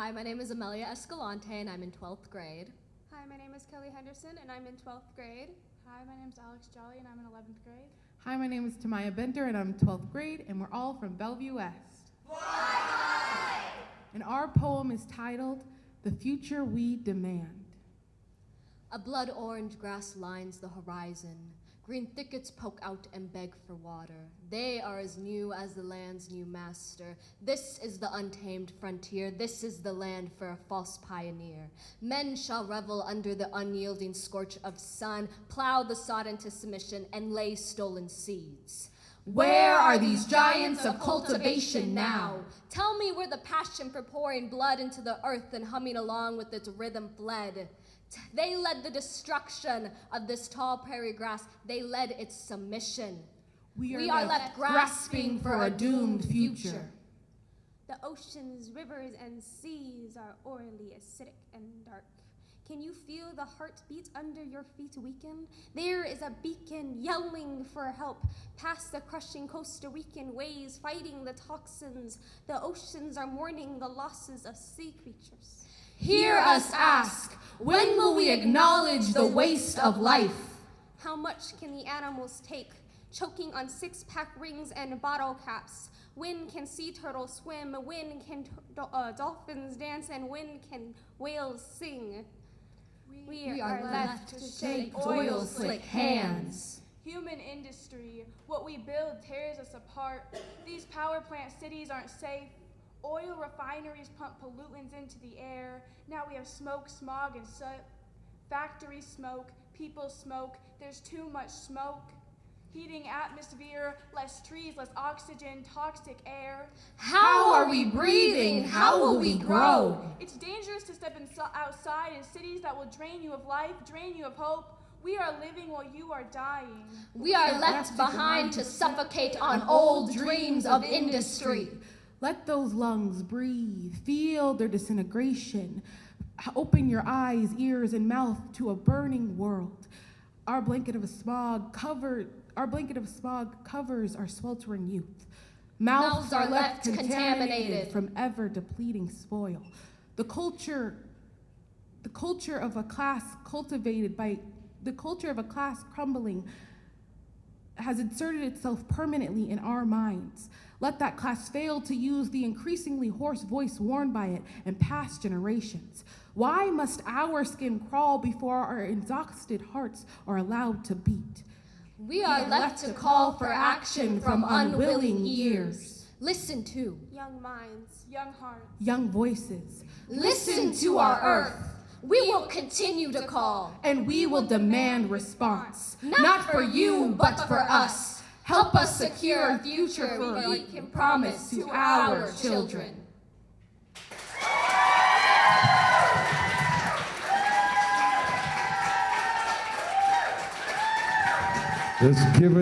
Hi, my name is Amelia Escalante and I'm in 12th grade. Hi, my name is Kelly Henderson and I'm in 12th grade. Hi, my name is Alex Jolly and I'm in 11th grade. Hi, my name is Tamaya Bender and I'm 12th grade and we're all from Bellevue West. And our poem is titled The Future We Demand. A blood orange grass lines the horizon. Green thickets poke out and beg for water. They are as new as the land's new master. This is the untamed frontier. This is the land for a false pioneer. Men shall revel under the unyielding scorch of sun, plow the sod into submission, and lay stolen seeds. Where are these giants of cultivation now? Tell me where the passion for pouring blood into the earth and humming along with its rhythm fled. They led the destruction of this tall prairie grass. They led its submission. We are, We are left left grasping for a doomed future. The oceans, rivers, and seas are orally acidic and dark. Can you feel the heartbeat under your feet weaken? There is a beacon yelling for help past the crushing Costa Rican waves, fighting the toxins. The oceans are mourning the losses of sea creatures. Hear us ask, when will we acknowledge the waste of life? How much can the animals take? Choking on six pack rings and bottle caps. When can sea turtles swim? When can uh, dolphins dance? And when can whales sing? We, We are left to Shake oil slick hands. Human industry, what we build tears us apart. These power plant cities aren't safe. Oil refineries pump pollutants into the air. Now we have smoke, smog, and soot. Factory smoke, people smoke. There's too much smoke. Heating atmosphere, less trees, less oxygen, toxic air. How are we breathing? How will we grow? It's dangerous step insi- outside in cities that will drain you of life, drain you of hope. We are living while you are dying. We are left behind to suffocate on old dreams of industry. Let those lungs breathe, feel their disintegration. Open your eyes, ears, and mouth to a burning world. Our blanket of smog covered our blanket of smog covers our sweltering youth. Mouths, Mouths are left contaminated. from ever depleting spoil. The culture the culture of a class cultivated by the culture of a class crumbling has inserted itself permanently in our minds. Let that class fail to use the increasingly hoarse voice worn by it in past generations. Why must our skin crawl before our exhausted hearts are allowed to beat? We are left to call for action from unwilling ears. Listen to, Young minds, Young hearts. Young voices, listen to our earth. We will continue to call. and we will demand response. Not for you, but for us. Help us secure a future we can promise to our children. Let's give it